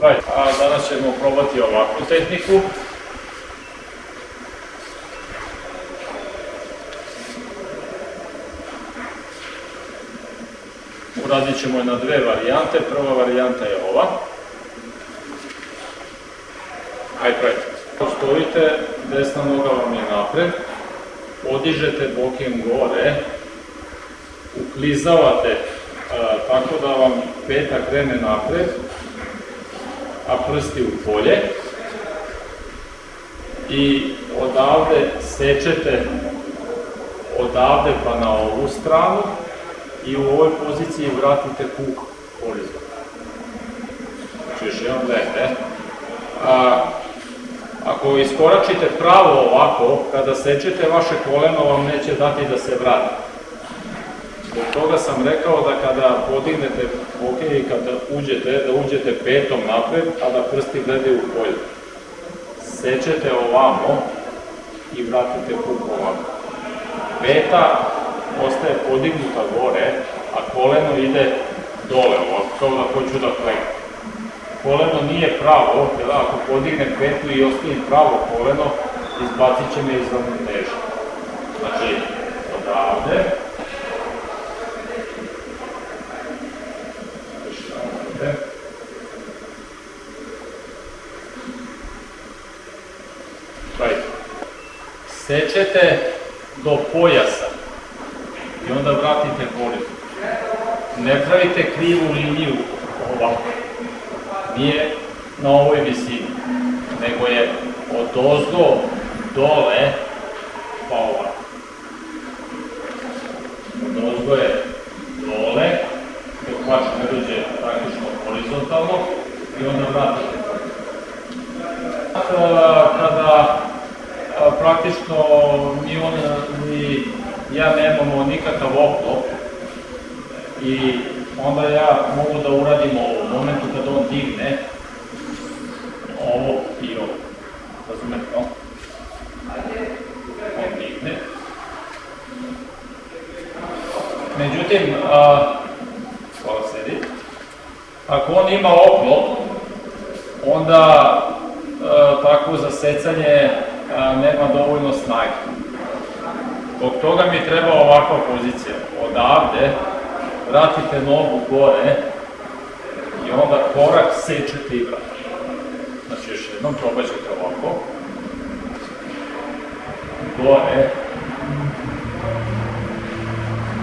Right. A danas ćemo probati ovakvu tehniku. Uradit ćemo je na dve varijante. Prva varijanta je ova. Ajde, right. Stojite, desna noga vam je napred, podižete bokem gore, uklizavate tako da vam peta krene napred, a prsti u polje. I odavde sečete odavde pa na ovu stranu i u ovoj poziciji vratite kuk horizontalno. Znači još jedan gledajte. A, ako iskoračite pravo ovako, kada sečete vaše koleno vam neće dati da se vrati. Zbog toga sam rekao da kada podignete ok i kada uđete, da uđete petom napred, a da prsti gledaju u polje. Sečete ovamo i vratite kuk ovako. Peta ostaje podignuta gore, a koleno ide dole ovako, kao da hoću da klekam koleno nije pravo, jer ako podignem petu i ostavim pravo koleno, izbacit će me iz ravnoteže. Znači, odavde, odavde, right. Sečete do pojasa i onda vratite horizont. Ne pravite krivu liniju ovako nije na ovoj visini, nego je od ozgo dole pa ovako. Od ozgo je dole, dok baš ne dođe praktično horizontalno i onda vratite. Kada praktično mi on ni ja nemamo nikakav oklop i onda ja mogu da uradim. U momentu kad on digne, ovo i ovo. Razumete, no? On digne. Međutim, a, hvala sedi, ako on ima oklop, onda a, takvo zasecanje nema dovoljno snage. Zbog toga mi treba ovakva pozicija. Odavde vratite nogu gore i onda korak sečete i vratite. Znači još jednom probat ćete ovako. Gore.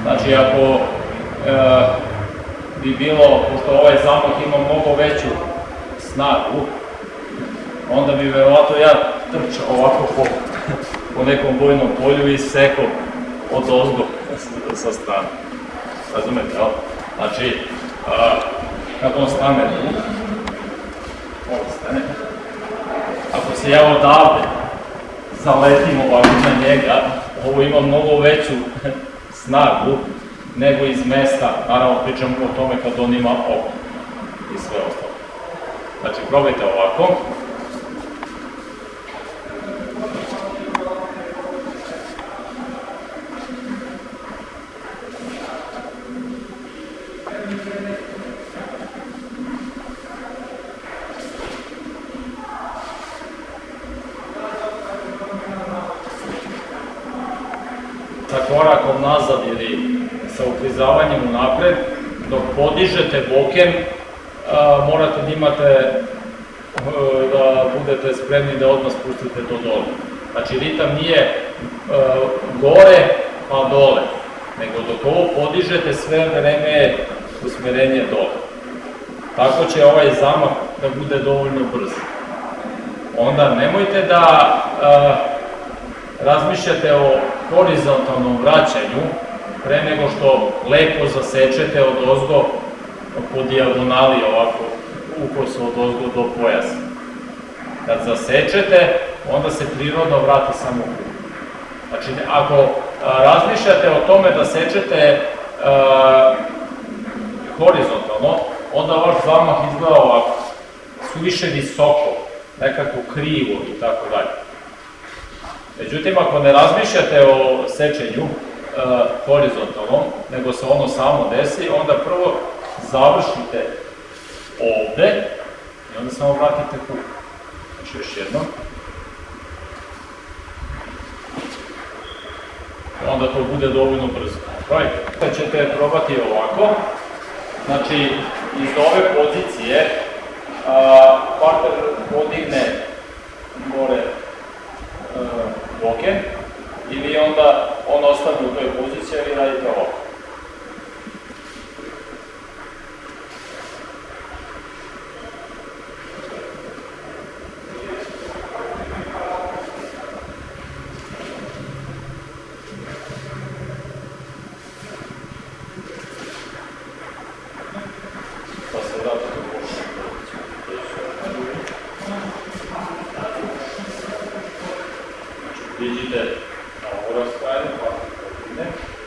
Znači ako e, bi bilo, pošto ovaj zamah ima mnogo veću snagu, onda bi verovatno ja trčao ovako po, po nekom bojnom polju i sekao od ozgo sa strane. Razumete, jel? Znači, a, kad on stane tu, on stane, ako se ja odavde zaletim ovako na njega, ovo ima mnogo veću snagu nego iz mesta, naravno pričamo o tome kad on ima oko i sve ostalo. Znači, probajte ovako. Sa korakom nazad ili sa uklizavanjem unapred, dok podižete bokem, a, morate da imate e, da budete spremni da odmah spustite to dole. Znači ritam nije e, gore pa dole, nego dok ovo podižete sve vreme je usmerenje dole. Tako će ovaj zamah da bude dovoljno brz. Onda nemojte da e, razmišljate o horizontalnom vraćanju pre nego što lepo zasečete od ozgo po dijagonali ovako ukos od ozgo do pojasa. Kad zasečete, onda se prirodno vrati samo krug. Znači, ako a, razmišljate o tome da sečete a, horizontalno, onda vaš zamah izgleda ovako, suviše visoko, nekako krivo i tako dalje. Međutim, ako ne razmišljate o sečenju e, horizontalnom, nego se ono samo desi, onda prvo završite ovde i onda samo vratite kuk. Znači još jednom. Onda to bude dovoljno brzo. Right. Ćete probati ovako. Znači, iz ove pozicije partner podigne gore a, boke i vi onda on ostane u toj poziciji, vi radite ovako. digital. Now, overscan for the next.